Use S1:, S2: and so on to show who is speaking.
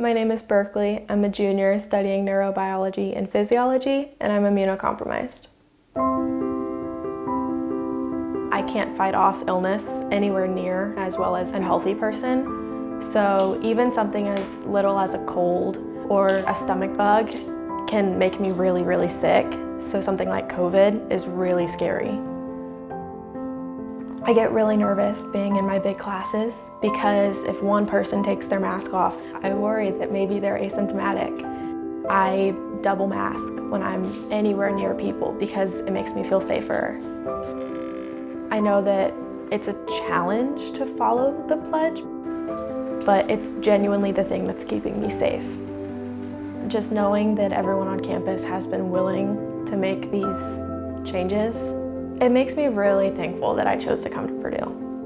S1: My name is Berkeley. I'm a junior studying neurobiology and physiology, and I'm immunocompromised. I can't fight off illness anywhere near as well as a healthy person. So even something as little as a cold or a stomach bug can make me really, really sick. So something like COVID is really scary. I get really nervous being in my big classes because if one person takes their mask off, I worry that maybe they're asymptomatic. I double mask when I'm anywhere near people because it makes me feel safer. I know that it's a challenge to follow the pledge, but it's genuinely the thing that's keeping me safe. Just knowing that everyone on campus has been willing to make these changes it makes me really thankful that I chose to come to Purdue.